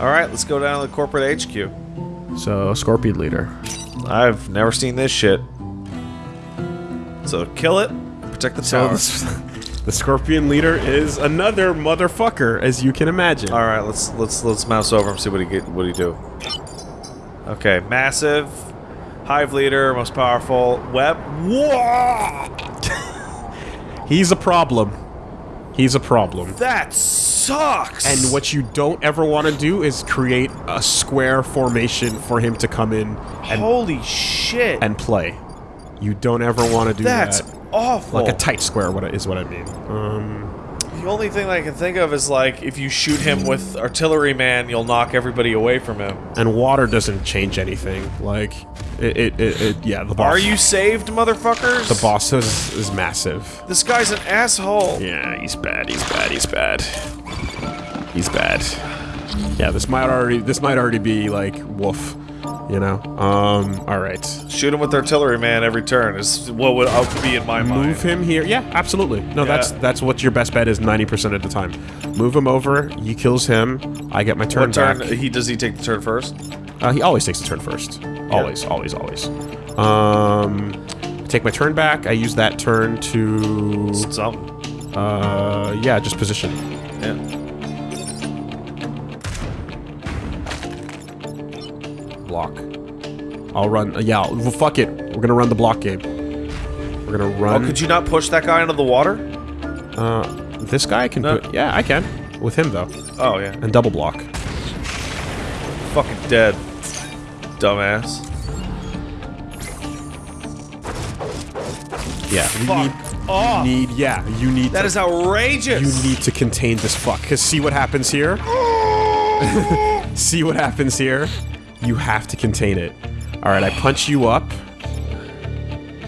Alright, let's go down to the corporate HQ. So, Scorpion Leader. I've never seen this shit. So kill it, protect the So, tower. the, the Scorpion Leader is another motherfucker, as you can imagine. Alright, let's let's let's mouse over and see what he get what he do. Okay, massive, hive leader, most powerful, web. Whoa! He's a problem. He's a problem. That sucks. And what you don't ever want to do is create a square formation for him to come in and, holy shit, and play. You don't ever want to do that's that. That's awful. Like a tight square what is what I mean. Um, the only thing I can think of is like if you shoot him with artillery man, you'll knock everybody away from him. and water doesn't change anything. Like, it, it, it, it yeah, the boss. Are you saved, motherfuckers? The boss is, is massive. This guy's an asshole. Yeah, he's bad, he's bad, he's bad. He's bad. Yeah, this might already, this might already be, like, woof. You know? Um, alright. Shoot him with artillery man every turn is what would would be in my mind. Move him here. Yeah, absolutely. No, Yeah. that's that's what your best bet is 90% of the time. Move him over, he kills him, I get my turn What turn? back. He does he take the turn first? Uh, he always takes the turn first. Always, always, always. Um, take my turn back. I use that turn to, Something. uh, yeah, just position. Yeah. Block. I'll run. Uh, yeah, well, fuck it. We're gonna run the block game. We're gonna run. Oh, run. could you not push that guy into the water? uh, this guy can No. put. Yeah, I can. With him though, Oh yeah. and double block. Fucking dead. Dumbass. Yeah, we Fuck need. off. Need yeah, you need. That to, is outrageous. You need to contain this fuck. Cause see what happens here. see what happens here. You have to contain it. All right, I punch you up.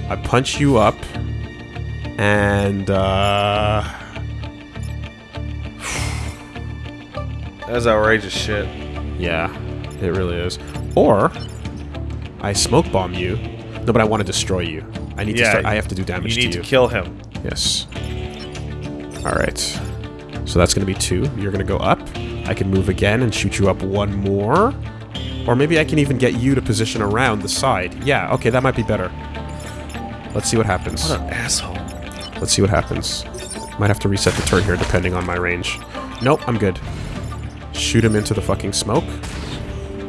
I punch you up, and uh, That's outrageous shit. yeah, it really is. Or I smoke bomb you. No, but I want to destroy you. I need to. Yeah, Start, I have to do damage to You need to to kill him. Yes. All right. So that's going to be two. You're going to go up. I can move again and shoot you up one more. Or maybe I can even get you to position around the side. Yeah, okay, that might be better. Let's see what happens. What an asshole. Let's see what happens. Might have to reset the turn here depending on my range. Nope, I'm good. Shoot him into the fucking smoke.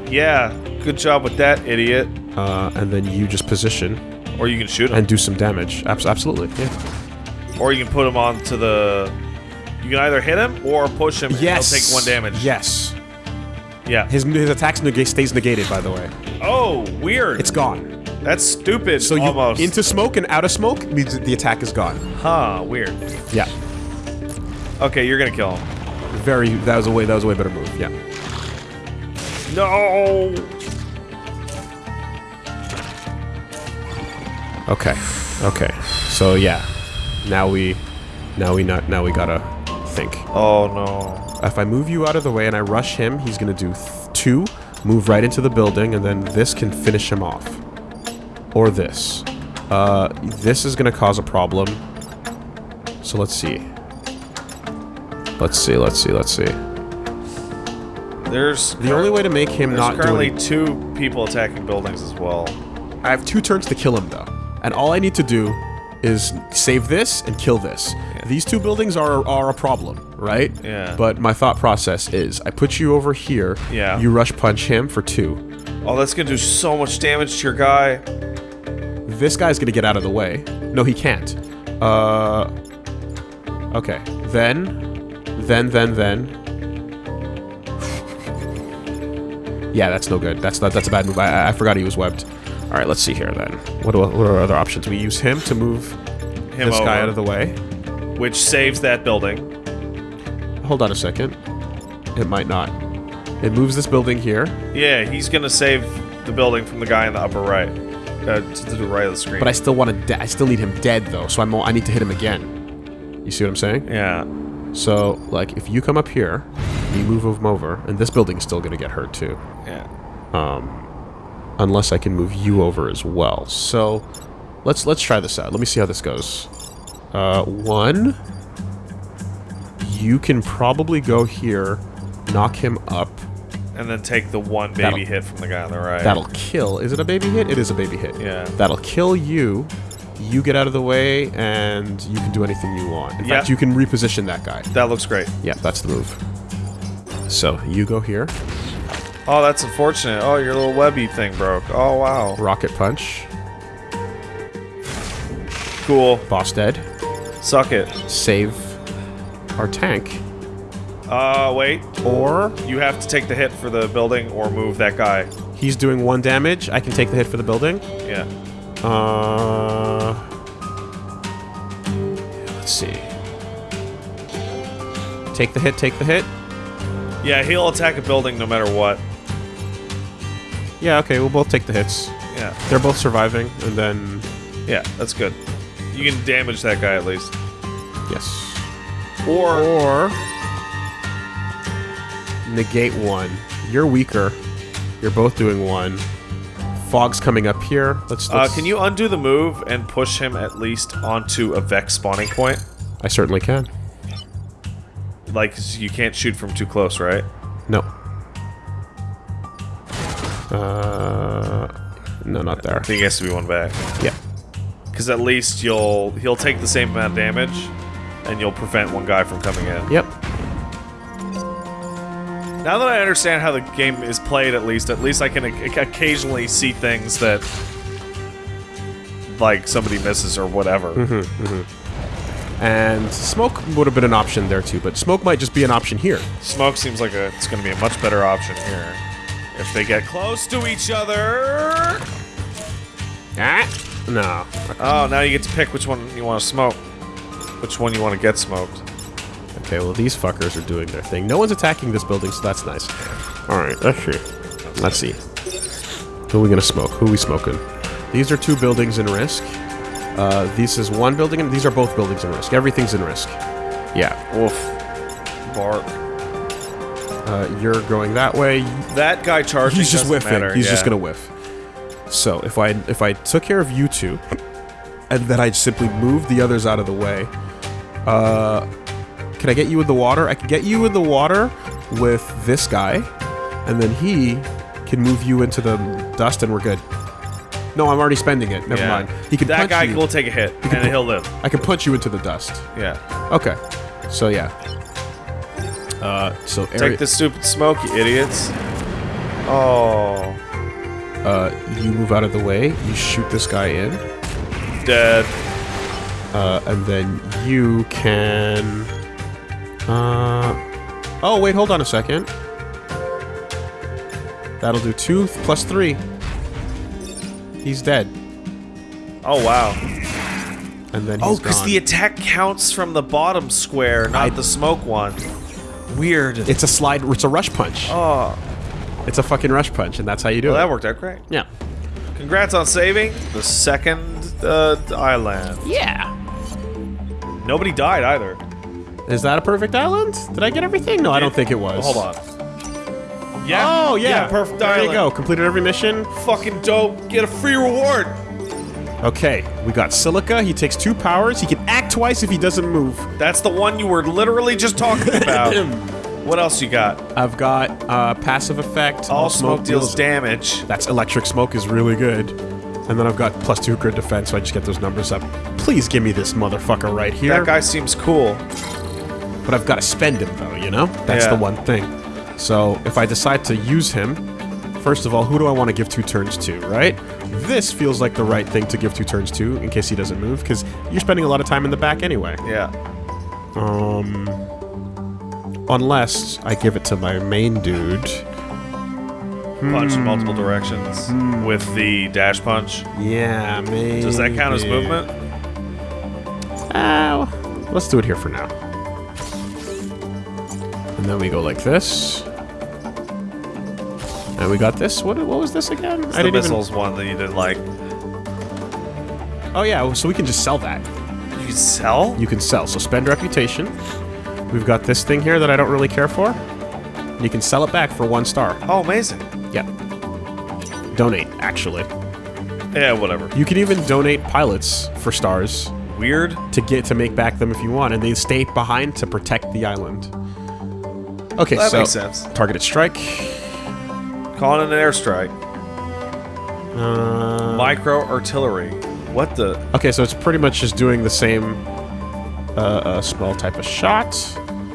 Yeah. Good job with that, idiot. Uh, and then you just position Or you can shoot him. and do some damage. Abs- absolutely, yeah. or you can put him onto the. You can either hit him or push him. Yes. And he'll take one damage. Yes. Yeah. His, his attack nega- stays negated, by the way. Oh, weird. It's gone. That's stupid. So you almost. into smoke and out of smoke means the attack is gone. Huh. Weird. Yeah. Okay, you're gonna kill him. Very that was a way that was a way better move. Yeah. No. Okay. Okay. So yeah. Now we now we not now we gotta think. Oh no. If I move you out of the way and I rush him, he's gonna do th two, move right into the building, and then this can finish him off. Or this. Uh, this is gonna cause a problem. So let's see. Let's see, let's see, let's see. There's The only way to make him not do currently two people attacking buildings as well. I have two turns to kill him, though. And all I need to do is save this and kill this. These two buildings are, are a problem, right? Yeah. But my thought process is, I put you over here. Yeah. You rush punch him for two. Oh, that's gonna do so much damage to your guy. This guy's gonna get out of the way. No, he can't. Uh... Okay. Then... Then, then, then... Yeah, that's no good. That's not. That's a bad move. I, I forgot he was webbed. All right, let's see here then. What, do, what are other options? We use him to move Him this guy out of the way. which saves that building. Hold on a second. It might not. It moves this building here, Yeah, he's gonna save the building from the guy in the upper right, uh, to the right of the screen. but I still want to. I still need him dead though, so I'm. I need to hit him again. You see what I'm saying? yeah. So, like, if you come up here, you move him over, and this building's still gonna get hurt too, Yeah. Um, unless I can move you over as well. So, let's let's try this out. Let me see how this goes. Uh, one. You can probably go here, knock him up, and then take the one baby That'll- hit from the guy on the right. That'll kill. Is it a baby hit? It is a baby hit. Yeah. That'll kill you. You get out of the way, and you can do anything you want. In Yeah. fact, you can reposition that guy. That looks great. Yeah, that's the move. So you go here. Oh, that's unfortunate. Oh, your little webby thing broke. Oh, wow. Rocket punch. Cool. Boss dead. Suck it. Save our tank. Uh, wait. Or You have to take the hit for the building or move that guy. he's doing one damage. I can take the hit for the building. Yeah. Uh, let's see. Take the hit. Take the hit. Yeah, he'll attack a building no matter what. Yeah. Okay. We'll both take the hits. Yeah. They're both surviving, and then Yeah, that's good. You can damage that guy at least. yes. Or Or negate one. You're weaker. You're both doing one. Fog's coming up here. Let's. uh, let's can you undo the move and push him at least onto a Vex spawning point? I certainly can. Like, you can't shoot from too close, right? No. Uh, no, not there. I think he has to be one back. Yeah. Because at least you'll he'll take the same amount of damage, and you'll prevent one guy from coming in. Yep. Now that I understand how the game is played, at least, at least I can occasionally see things that, like, somebody misses or whatever. And smoke would have been an option there too, but smoke might just be an option here. Smoke seems like a, it's going to be a much better option here. If they get close to each other. Ah. No. Oh, now you get to pick which one you want to smoke. Which one you want to get smoked. Okay, well these fuckers are doing their thing. No one's attacking this building, so that's nice. Alright, see. Let's see. Who are we gonna smoke? Who are we smoking? These are two buildings in risk. Uh, this is one building, and these are both buildings in risk. Everything's in risk. Yeah. Wolf. Bark. Uh, you're going that way. That guy charging He's just whiffing. matter, He's just gonna whiff. So if I if I took care of you two, and then I simply moved the others out of the way, uh, can I get you in the water? I can get you in the water with this guy, and then he can move you into the dust, and we're good. No, I'm already spending it. Never Yeah. mind. He can that guy you. will take a hit, and he'll live. I can punch you into the dust. Yeah. Okay. So yeah. Uh, so Take the stupid smoke, you idiots. Oh. uh, you move out of the way. You shoot this guy in. Dead. Uh, and then you can. Uh, oh wait, hold on a second. That'll do two plus three. He's dead, Oh, wow. and then Oh, because the attack counts from the bottom square, not I- the smoke one. Weird. it's a slide. It's a rush punch. oh, It's a fucking rush punch, and that's how you do well, it. that worked out great. Yeah. Congrats on saving the second uh, island. Yeah. Nobody died either. Is that a perfect island? Did I get everything? No, I don't think it was. Hold on. Yeah. Oh yeah, perfect There island. There you go. Completed every mission. Fucking dope. Get a free reward. Okay, we got Silica. He takes two powers. He can act twice if he doesn't move. That's the one you were literally just talking about. what else you got? I've got uh, passive effect. All smoke deals damage. That's electric smoke is really good. And then I've got plus two grid defense, so I just get those numbers up. Please give me this motherfucker right here. That guy seems cool. But I've got to spend him though, you know? That's Yeah. the one thing. So if I decide to use him, first of all, who do I want to give two turns to, right? This feels like the right thing to give two turns to in case he doesn't move, because you're spending a lot of time in the back anyway. Yeah. Um, unless I give it to my main dude. Punch in multiple directions with the dash punch. Yeah, maybe. Does that count as movement? Uh, let's do it here for now. And then we go like this. And we got this. What, what was this again? It's the missiles one that you didn't like. Oh yeah, so we can just sell that. You can sell? You can sell. So spend reputation. We've got this thing here that I don't really care for. You can sell it back for one star. Oh, amazing. Donate, actually. Yeah, whatever. You can even donate pilots for stars Weird. to get to make back them if you want, and they stay behind to protect the island. Okay, That so makes sense. targeted strike. Calling an airstrike. Uh, Micro artillery. What the? okay, so it's pretty much just doing the same uh, uh, small type of shot.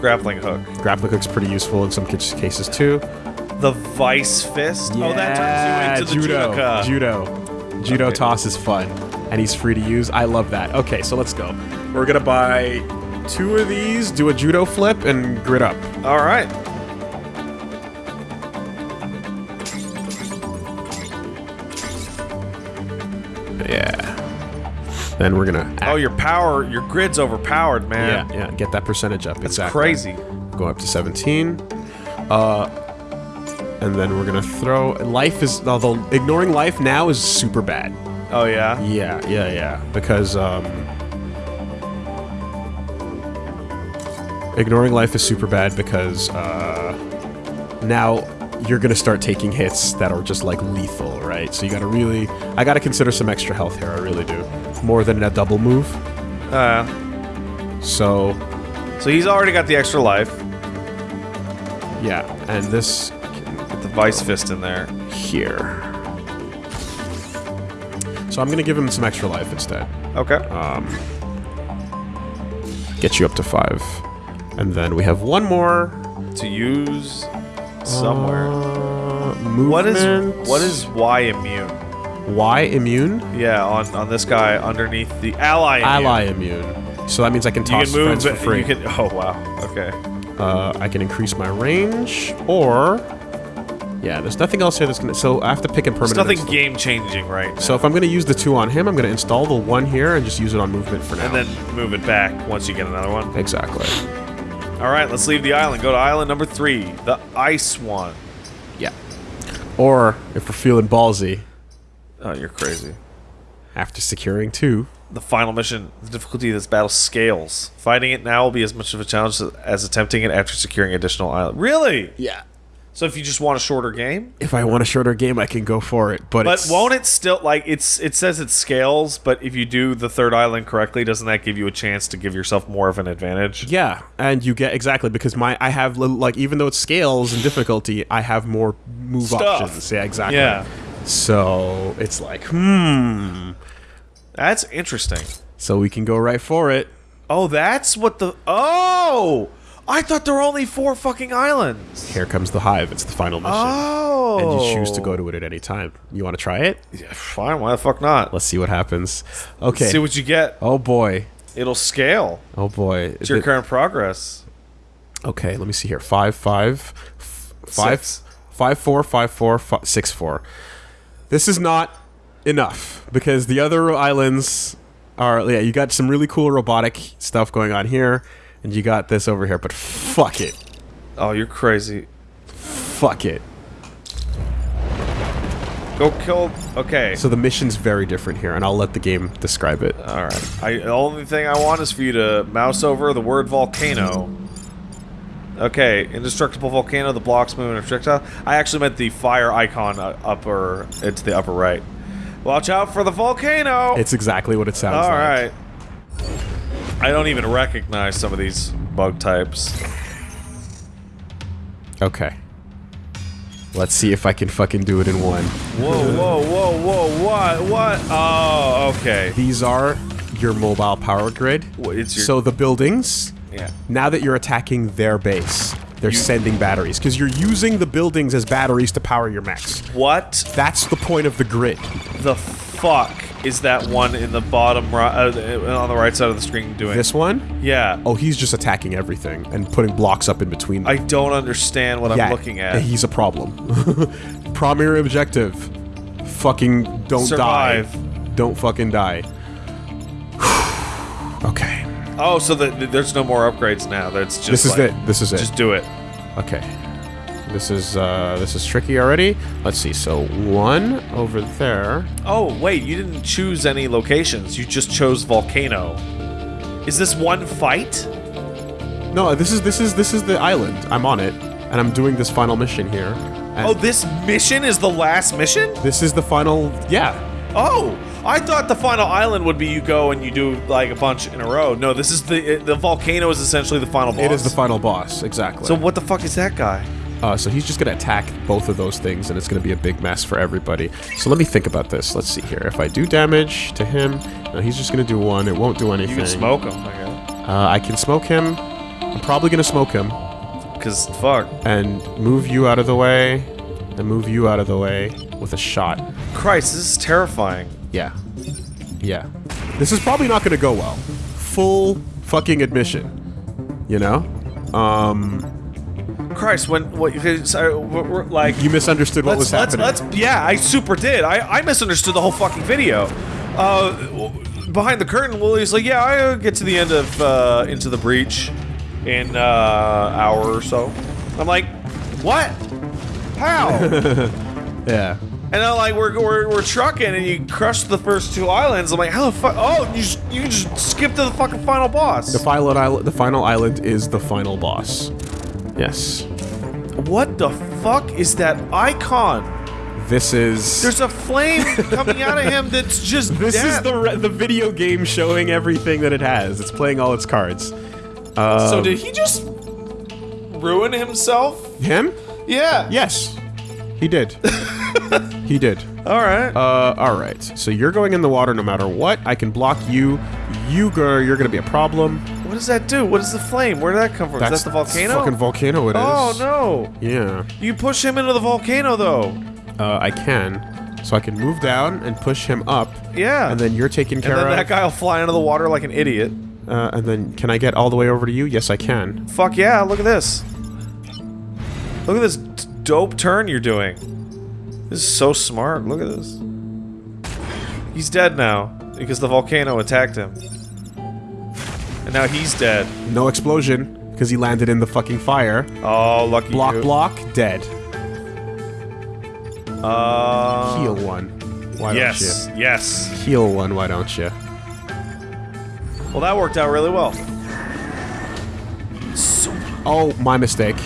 Grappling hook. Grappling hook's pretty useful in some cases too. The vice fist. oh, that turns you into the judo. judoka. Judo. Judo Okay. toss is fun, and he's free to use. I love that. Okay, so let's go. We're gonna buy two of these, do a judo flip, and grit up. All right. Yeah. Then we're gonna. Oh, your power, your grid's overpowered, man. yeah, yeah. Get that percentage up. That's exactly. crazy. Go up to 17. Uh, and then we're gonna throw. Life is although ignoring life now is super bad. Oh yeah. Yeah, yeah, yeah. Because um, ignoring life is super bad because uh, now you're gonna start taking hits that are just like lethal, right? So you gotta really, I gotta consider some extra health here. I really do, more than a double move. Uh, So so he's already got the extra life. yeah, and this the vice fist in there. here. So I'm gonna give him some extra life instead. Okay. um, get you up to five. And then we have one more to use somewhere. Uh, what is movement. what is Y immune? Y immune? Yeah, on on this guy underneath the ally. Immune. Ally immune. So that means I can You toss can move. friends for free. You can. Oh wow. Okay. uh, I can increase my range, or yeah, there's nothing else here that's gonna. So I have to pick a permanent. nothing install. game changing, right? now. So if I'm gonna use the two on him, I'm gonna install the one here and just use it on movement for now. and then move it back once you get another one. exactly. All right, let's leave the island. Go to island number three, the ice one. Yeah. Or if we're feeling ballsy, Oh, you're crazy. after securing two, The final mission, the difficulty of this battle scales. Fighting it now will be as much of a challenge as attempting it after securing additional island. Really? yeah. So if you just want a shorter game? If I want a shorter game, I can go for it. But But won't it still like it's it says it scales, but if you do the third island correctly, doesn't that give you a chance to give yourself more of an advantage? Yeah, and you get exactly because my I have like even though it scales in difficulty, I have more move Stuff. options. Yeah, exactly. Yeah. So it's like hmm. That's interesting. So we can go right for it. Oh, that's what the Oh! I thought there were only four fucking islands. Here comes the hive. It's the final mission, Oh. and you choose to go oh. to it at any time. You want to try it? Yeah, fine, why the fuck not? Let's see what happens. Okay. See what you get. oh boy. It'll scale. Oh boy. It's your It- current progress. Okay, let me see here. Five, five, five, Six. five, four, five, four, fi- six, four. This is not enough because the other islands are. Yeah, you got some really cool robotic stuff going on here, and you got this over here. But fuck it, Oh, you're crazy. fuck it. Go kill. Okay. So the mission's very different here, and I'll let the game describe it. All right. I, the only thing I want is for you to mouse over the word volcano. Okay, indestructible volcano. The blocks move in a projectile. I actually meant the fire icon uh, upper. It's the upper right. Watch out for the volcano. It's exactly what it sounds All like. right. I don't even recognize some of these bug types. Okay. Let's see if I can fucking do it in one. Whoa, whoa, whoa, whoa! What? What? Oh, okay. These are your mobile power grid. It's your So the buildings yeah. now that you're attacking their base, they're You- sending batteries because you're using the buildings as batteries to power your mechs. What That's the point of the grid. the fuck is that one in the bottom right uh, on the right side of the screen doing? This one, Yeah. oh, he's just attacking everything and putting blocks up in between. Them. I don't understand what yeah, I'm looking at. He's a problem. Primary objective: fucking don't Survive. die. Don't fucking die. okay, Oh, so the, the- there's no more upgrades now. That's just this is like, it. This is it. Just do it. Okay. This is uh this is tricky already. Let's see. So one over there. Oh, wait, you didn't choose any locations. You just chose volcano. Is this one fight? No, this is this is this is the island. I'm on it, and I'm doing this final mission here. Oh, this mission is the last mission? this is the final. Yeah, Oh, I thought the final island would be you go and you do like a bunch in a row. No, this is the the volcano is essentially the final boss. it is the final boss. Exactly. So what the fuck is that guy? Uh, so he's just going to attack both of those things, and it's going to be a big mess for everybody. So let me think about this. Let's see here. If I do damage to him, no, he's just going to do one. It won't do anything. You can smoke him, I guess. Uh, I can smoke him. I'm probably going to smoke him Because, fuck. and move you out of the way, and move you out of the way with a shot. Christ, this is terrifying. Yeah. Yeah. This is probably not going to go well. Full fucking admission. You know? Um, Christ, when what? We're, like you misunderstood what was let's, happening. let's, yeah, I super did. I, I misunderstood the whole fucking video. Uh, behind the curtain, Willie's like, yeah, I uh, get to the end of uh, Into the Breach in uh, hour or so. I'm like, what? How? Yeah. And then like we're, we're we're trucking, and you crush the first two islands. I'm like, how the fuck? Oh, you just, you just skip to the fucking final boss. The final island. The final island is the final boss. Yes. what the fuck is that icon? This is. There's a flame coming out of him that's just this is the re- the video game showing everything that it has. It's playing all its cards. Um, So did he just ruin himself? him? Yeah. Yes, he did. he did. All right. Uh, all right. So you're going in the water no matter what. I can block you. You go. You're gonna be a problem. What does that do? What is the flame? Where did that come from? is that the volcano? Fucking volcano. It is. oh no! Yeah. You push him into the volcano though. Uh, I can. So I can move down and push him up, Yeah. and then you're taken and care then of. that guy will fly into the water like an idiot. Uh, and then can I get all the way over to you? Yes, I can. Fuck yeah! Look at this. Look at this dope turn you're doing. This is so smart. Look at this. He's dead now because the volcano attacked him. And now he's dead. No explosion because he landed in the fucking fire. Oh, lucky Block, you. block, dead. Uh, Heal one. Why Yes, yes. don't you? Heal one. Why don't you? Well, that worked out really well. So, Oh, my mistake.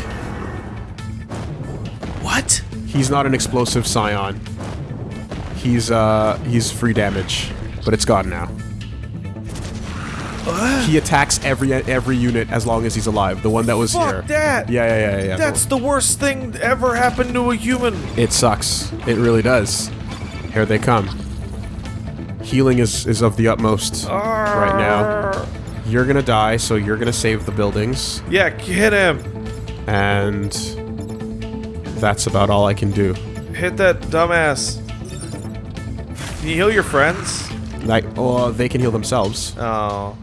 what? He's not an explosive Psion. He's uh he's free damage, but it's gone now. He attacks every every unit as long as he's alive. The one that was Fuck here. that! Yeah, yeah, yeah, yeah. That's the worst thing ever happened to a human. It sucks. It really does. Here they come. Healing is is of the utmost right now. You're gonna die, so you're gonna save the buildings, Yeah, hit him. and that's about all I can do. Hit that dumbass. Can you heal your friends? Like, oh, they can heal themselves, Oh.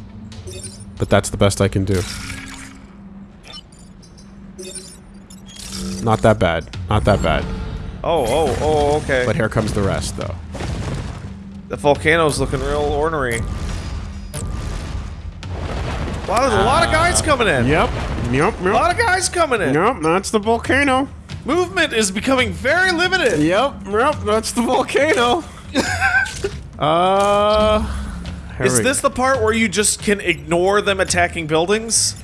But that's the best I can do. Not that bad. Not that bad. Oh, oh, oh, okay. But here comes the rest, though. the volcano's looking real ornery. Wow, there's a lot of guys coming in. Yep. Yep. A lot of guys coming in. Yep. That's the volcano. Movement is becoming very limited. Yep, yep, that's the volcano. uh, here Is this the part where you just can ignore them attacking buildings?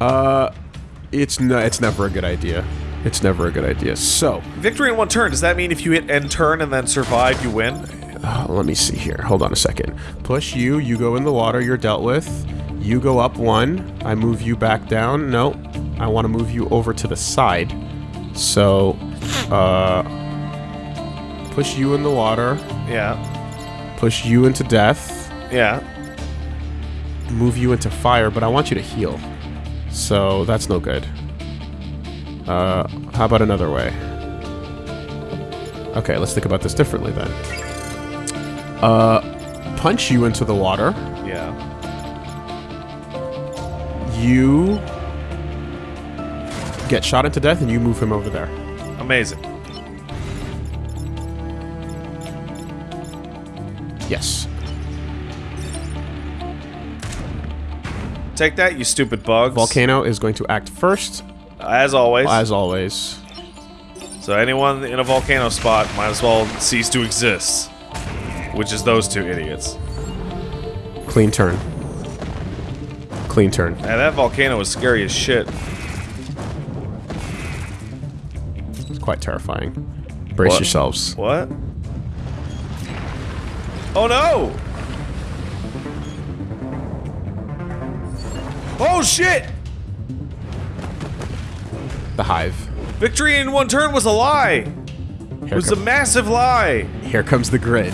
Uh, it's no, it's never a good idea. It's never a good idea. So, Victory in one turn. Does that mean if you hit end turn and then survive, you win? uh, let me see here. Hold on a second. Push you. You go in the water. You're dealt with. You go up one. I move you back down. No, I want to move you over to the side. So, uh, push you in the water. Yeah. Push you into death. Yeah. move you into fire, but I want you to heal. So that's no good. Uh, how about another way? Okay, let's think about this differently then. Uh, punch you into the water. Yeah. You get shot into death, and you move him over there. Amazing. Yes. Take that, you stupid bugs. Volcano is going to act first, As always. as always. So anyone in a volcano spot might as well cease to exist. Which is those two idiots. Clean turn. Clean turn. And that volcano is scary as shit. It's quite terrifying. Brace What? yourselves. What? Oh no! Oh shit! The hive. Victory in one turn was a lie. It was a massive lie. here comes the grid.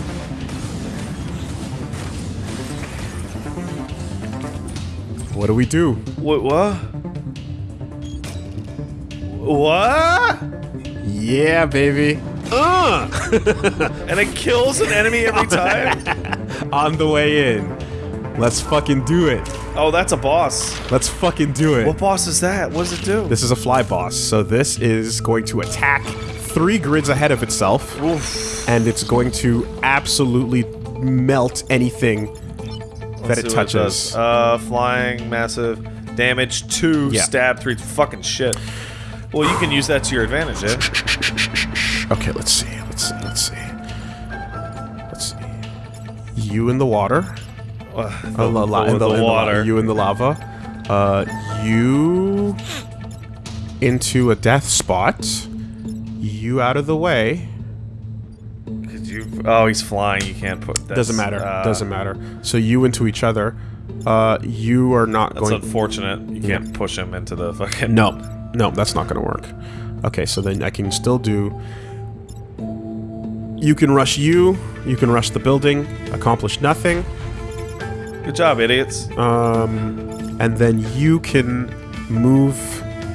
What do we do? What? What? What? Yeah, baby. Uh. and it kills an enemy every time. On the way in. Let's fucking do it. Oh, that's a boss. Let's fucking do it. What boss is that? What does it do? This is a fly boss, so this is going to attack three grids ahead of itself, Oof. and it's going to absolutely melt anything that Let's it touches. does. uh, flying, massive damage, two, Yeah. stab, three. Fucking shit. Well, you can use that to your advantage, eh? Okay, let's see. Let's see. Let's see. Let's see. You in the water. Uh, Uh, la- la- the, in the, the in the water. you in the lava. Uh, you into a death spot. You out of the way. Could you? Oh, he's flying. You can't put. That's, Doesn't matter. uh, Doesn't matter. So you into each other. Uh, you are not That's going. unfortunate. You can't push him into the fucking. No, no, that's not going to work. Okay, so then I can still do. You can rush you. You can rush the building. Accomplish nothing. Good job, idiots. Um, and then you can move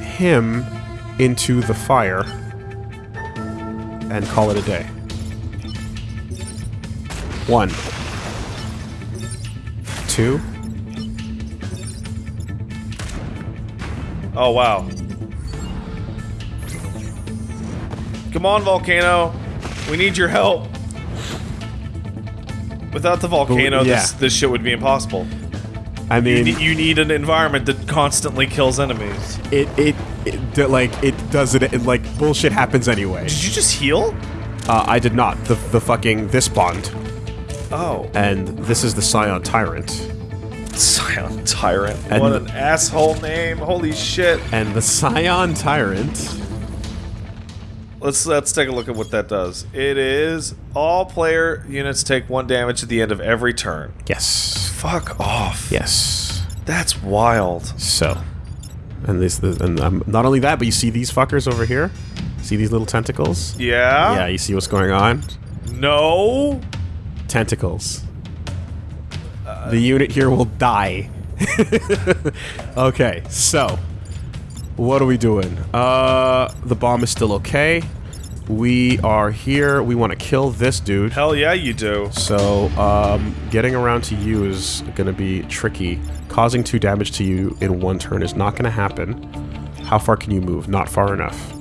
him into the fire and call it a day. One. Two. Oh wow. Come on, volcano. We need your help. Without the volcano, yeah. this this shit would be impossible. I You mean, need, you need an environment that constantly kills enemies. it, it, it, like, it does it, it, like, bullshit happens anyway. Did you just heal? Uh, I did not. The, the fucking, this bond. Oh, And this is the Psion Tyrant. Psion Tyrant. And- what an asshole name. Holy shit. And the Psion Tyrant Let's let's take a look at what that does. It is all player units take one damage at the end of every turn. Yes. Fuck off. Yes. That's wild. So, and this, the, and um, not only that, but you see these fuckers over here. See these little tentacles? Yeah? Yeah, you see what's going on? No. Tentacles. the unit here will die. okay, so what are we doing? Uh, the bomb is still okay. We are here. We want to kill this dude. Hell yeah, you do. So, um, getting around to you is going to be tricky. Causing two damage to you in one turn is not going to happen. How far can you move? Not far enough.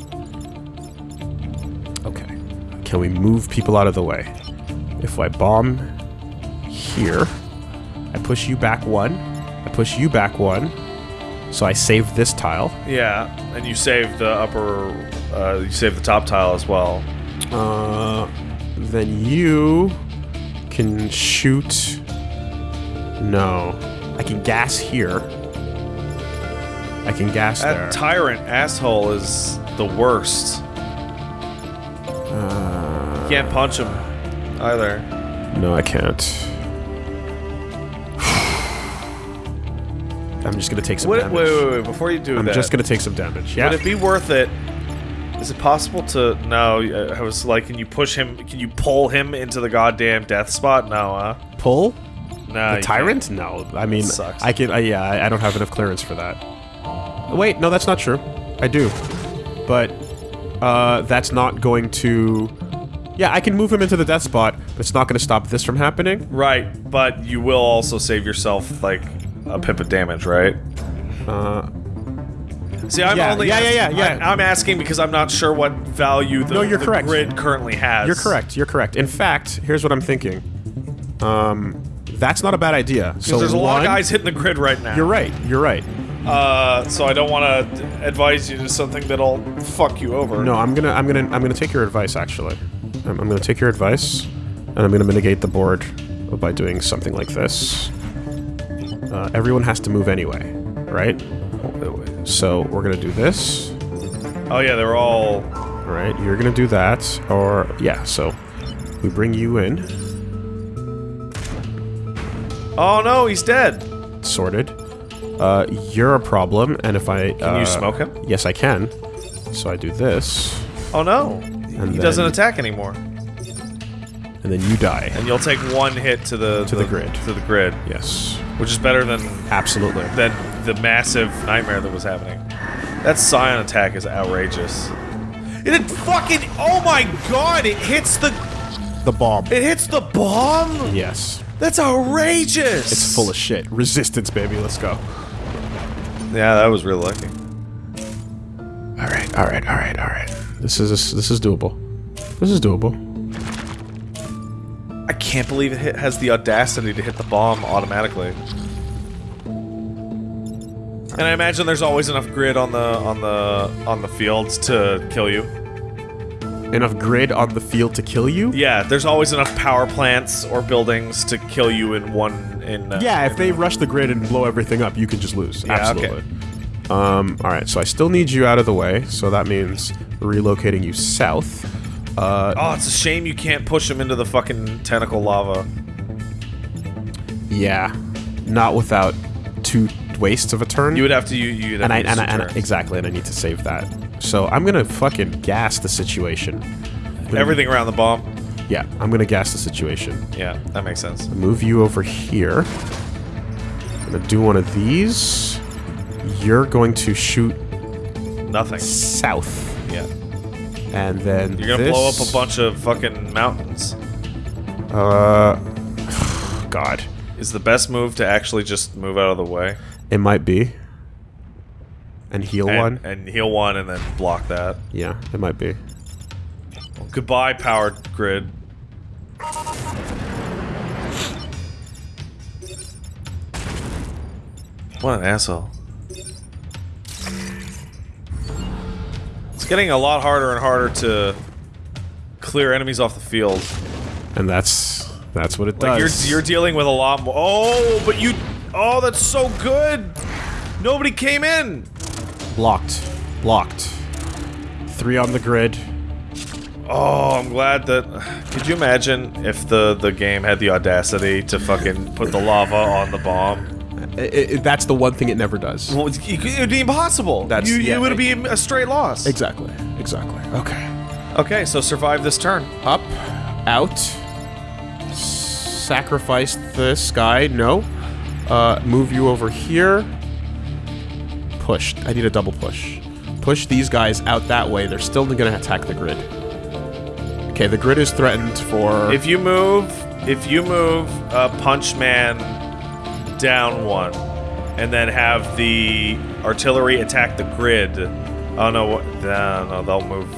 Okay. Can we move people out of the way? If I bomb here, I push you back one, I push you back one, so I save this tile. Yeah, and you save the upper, uh, you save the top tile as well. Uh, then you can shoot. No, I can gas here. I can gas That there. tyrant asshole is the worst. Uh, You can't punch him either. no, I can't. I'm just gonna take some Wait, damage. wait, wait, wait, before you do I'm that, just gonna take some damage. Yeah. would it be worth it? Is it possible to? No, I was like, can you push him? Can you pull him into the goddamn death spot? No, huh? pull No. the tyrant? No, I mean, Sucks. I can. Uh, yeah, I, I don't have enough clearance for that. Wait, no, that's not true. I do, but uh, that's not going to. Yeah, I can move him into the death spot, but it's not going to stop this from happening. Right, but you will also save yourself like a pip of damage, right? Uh, See, I'm Yeah, only yeah, yeah, asking- yeah, yeah. I, am asking because I'm not sure what value the, No, you're the correct. grid currently has. you're correct. You're correct. In fact, here's what I'm thinking. Um, that's not a bad idea. So Because there's a lot of guys hitting the grid right now. You're right. You're right. Uh, so I don't want to advise you to something that'll fuck you over. No, I'm gonna, I'm gonna, I'm gonna take your advice. Actually, I'm, I'm gonna take your advice, and I'm gonna mitigate the board by doing something like this. Uh, everyone has to move anyway, right? So we're gonna do this. Oh yeah, they're all. All right, you're gonna do that, or yeah. So we bring you in, Oh no, he's dead. sorted. Uh, you're a problem, and if I Can uh, you smoke him? Yes, I can. So I do this, Oh no. And he doesn't attack anymore. and then you die. And you'll take one hit to the To the grid. To the grid, Yes. which is better than Absolutely. than the massive nightmare that was happening. That Psion attack is outrageous. It fucking oh my god! It hits the The bomb. it hits the bomb. Yes. That's outrageous. It's full of shit. Resistance, baby. Let's go. Yeah, that was real lucky. All right. All right. All right. All right. This is this is doable. This is doable. I can't believe it hit, has the audacity to hit the bomb automatically. And I imagine there's always enough grid on the on the on the fields to kill you. Enough grid on the field to kill you? Yeah, there's always enough power plants or buildings to kill you in one in. Uh, Yeah, if they rush the grid and blow everything up, you can just lose. Yeah, okay. Absolutely. Um, all right, so I still need you out of the way, so that means relocating you south. Uh, Oh, it's a shame you can't push him into the fucking tentacle lava. yeah, not without two wastes of a turn. You would have to. You, you'd have and I, use and, I, and I- exactly, and I need to save that. So I'm gonna fucking gas the situation. everything around the bomb. Yeah, I'm gonna gas the situation. Yeah, that makes sense. Move you over here. I'm gonna do one of these. You're going to shoot Nothing. south, Yeah, and then you're gonna blow up a bunch of fucking mountains. Uh, God, Is the best move to actually just move out of the way it might be. And heal and, one. and heal one and then block that. Yeah, it might be. Goodbye, powered grid. What an asshole. It's getting a lot harder and harder to clear enemies off the field. And that's that's what it Like does. you're you're dealing with a lot more. Oh, but you. Oh, that's so good. Nobody came in. blocked, blocked. Three on the grid. Oh, I'm glad that. Could you imagine if the the game had the audacity to fucking put the lava on the bomb? I- I- that's the one thing it never does. Well, it it would be impossible. That's- you, yeah, it would be a straight loss. Exactly. Exactly. Okay. Okay, so survive this turn. Up, out. Sacrifice this guy. No. Uh, move you over here. Push. I need a double push. Push these guys out that way. They're still going to attack the grid. Okay, the grid is threatened for. If you move, if you move uh, Punch Man down one, and then have the artillery attack the grid. Oh no, what? No, no, they'll move.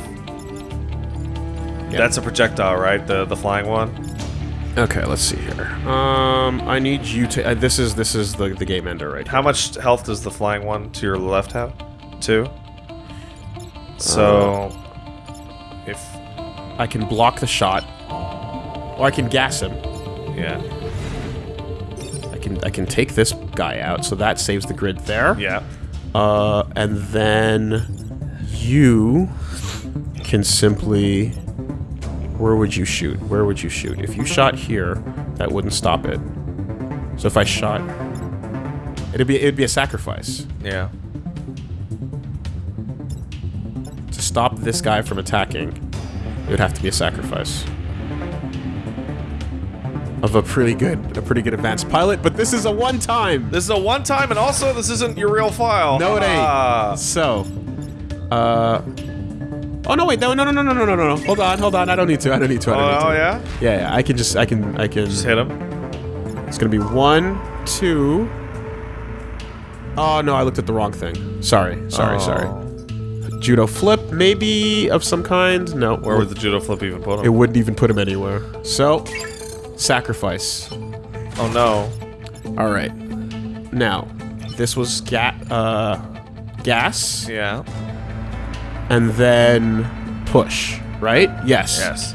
Yeah. That's a projectile, right? The the flying one. Okay, let's see here. Um, I need you to. Uh, this is this is the the game ender right How much health does the flying one to your left have? Two. So, if I can block the shot, or I can gas him. yeah, I can I can take this guy out, so that saves the grid there. yeah, Uh, and then you can simply. Where would you shoot? Where would you shoot? If you shot here, that wouldn't stop it. So if I shot, it'd be it'd be a sacrifice yeah. to stop this guy from attacking. It would have to be a sacrifice of a pretty good a pretty good advanced pilot. But this is a one time. This is a one time, and also this isn't your real file. No, it ain't. Ah. So, uh. Oh no! Wait! No! No! No! No! No! No! No! No! Hold on! Hold on! I don't need to. I don't need to. I Oh, don't need oh to. yeah. Yeah, yeah. I can just. I can. I can. Just hit him. It's gonna be one, two. Oh no! I looked at the wrong thing. Sorry. Sorry. Oh. Sorry. Judo flip, maybe of some kind. No. Where would the judo flip even put him? It wouldn't even put him anywhere. So, sacrifice. Oh no. All right. Now, this was ga- uh, gas. Yeah. And then push, right? Yes. Yes.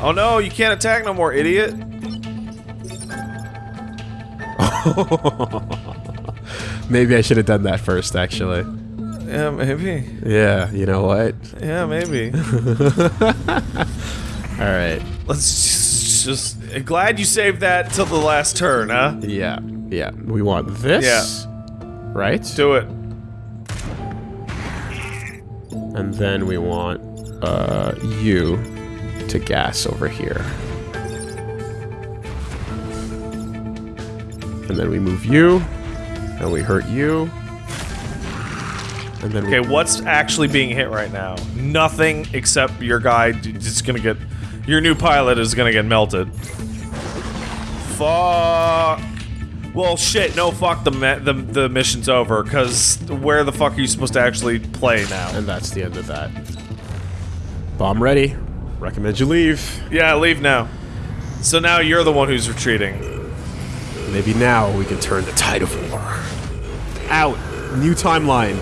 Oh no! You can't attack no more, idiot. Maybe I should have done that first, actually. Yeah, maybe. Yeah, you know what? Yeah, maybe. All right. Let's just, just. Glad you saved that till the last turn, huh? Yeah, yeah. We want this. Yeah. Right? Do it. And then we want uh, you to gas over here. And then we move you, and we hurt you. And then Okay, what's actually being hit right now? Nothing except your guy. Just gonna get. Your new pilot is gonna get melted. Fuck. Well, shit. No, fuck. The the the mission's over. Cause where the fuck are you supposed to actually play now? and that's the end of that. Bomb ready. Recommend you leave. Yeah, leave now. So now you're the one who's retreating. Maybe now we can turn the tide of war. Out. New timeline.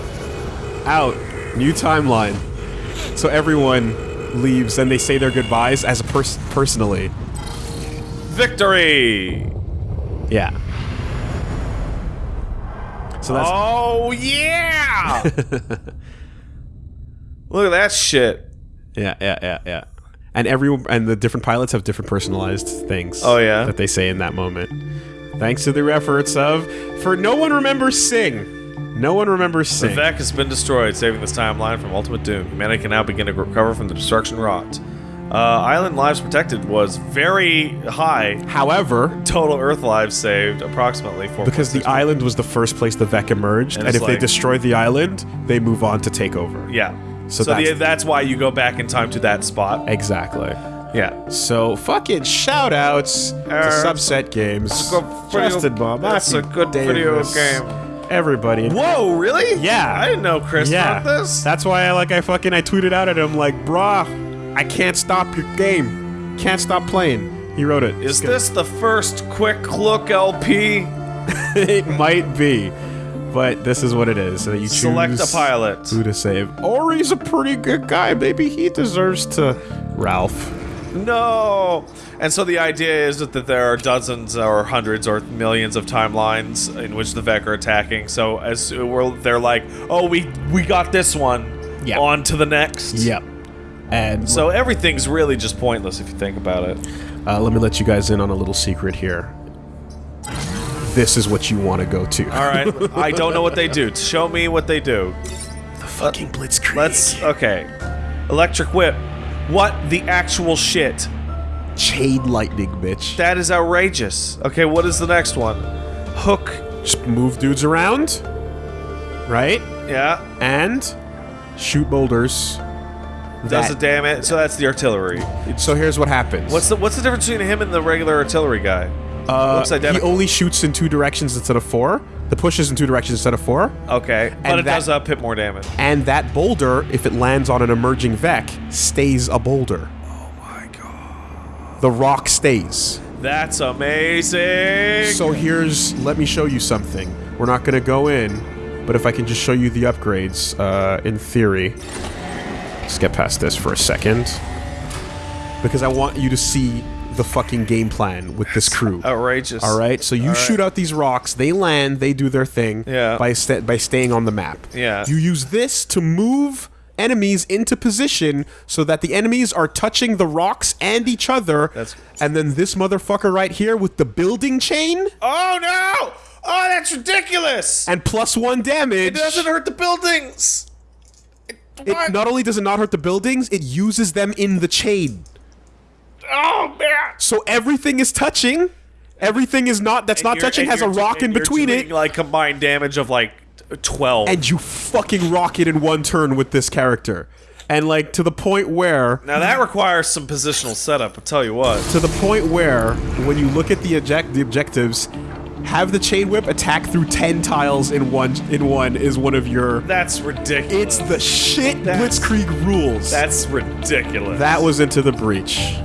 Out. New timeline. So everyone leaves and they say their goodbyes as a person personally. Victory. Yeah. So that's Oh yeah. Look at that shit. yeah, yeah, yeah, yeah. And everyone and the different pilots have different personalized things. Oh, yeah? that they say in that moment. Thanks to the efforts of for no one remembers Sing. No one remembers Sing. The. Vek has been destroyed, saving this timeline from ultimate doom. Humanity can now begin to recover from the destruction wrought. Uh, island lives protected was very high. However, Total Earth lives saved approximately four. because the island was the first place the Vek emerged, And and, if they destroy the island, they move on to take over. yeah. So So, the, that's- that's why you go back in time to that spot. Exactly. Yeah. So fucking shout outs to Uh, Subset Games. good video- Justin Bob. that's a good video game. Everybody. Whoa, really? Yeah. I didn't know Chris Yeah. this. That's why I like I fucking I tweeted out at him like, brah, I can't stop your game. Can't stop playing. He wrote it. Is this the first quick look LP? it might be. But this is what it is. So you choose Select a pilot. who to save. Ori's a pretty good guy. Maybe he deserves to Ralph. No. And so the idea is that there are dozens or hundreds or millions of timelines in which the Vek are attacking. So as we're, they're like, oh, we we got this one. Yeah. On to the next. Yep. And So everything's really just pointless if you think about it. uh, let me let you guys in on a little secret here. This is what you want to go to. All right. I don't know what they do. Show me what they do. The fucking Blitzkrieg. Let's. Okay. Electric whip. What the actual shit? chain lightning, bitch. That is outrageous. Okay, what is the next one? Hook. Just move dudes around, right? Yeah. And shoot boulders. Does it damn it? So that's the artillery. So here's what happens. What's the what's the difference between him and the regular artillery guy? uh, looks he identical. only shoots in two directions instead of four. The push is in two directions instead of four. Okay, but And it that- does up hit more damage. And that boulder, if it lands on an emerging Vek, stays a boulder. Oh my god, The rock stays. that's amazing. So here's, let me show you something. We're not gonna go in, but if I can just show you the upgrades, uh, in theory. Let's get past this for a second. Because I want you to see the fucking game plan with this crew. outrageous. All right, so you right. shoot out these rocks. They land. They do their thing. Yeah. By sta- by staying on the map. Yeah. You use this to move enemies into position so that the enemies are touching the rocks and each other. That's- and then this motherfucker right here with the building chain Oh no! Oh, that's ridiculous. and plus one damage. it doesn't hurt the buildings. It, It what? not only does it not hurt the buildings, it uses them in the chain. oh man. So everything is touching. Everything is not that's not touching has a rock in between doing, it. Like combined damage of like twelve. and you fucking rock it in one turn with this character. And like to the point where now that requires some positional setup. I'll tell you what. to the point where when you look at the object the objectives, have the chain whip attack through 10 tiles in one in one is one of your That's ridiculous. It's the shit That's- Blitzkrieg rules. That's ridiculous. that was into the breach.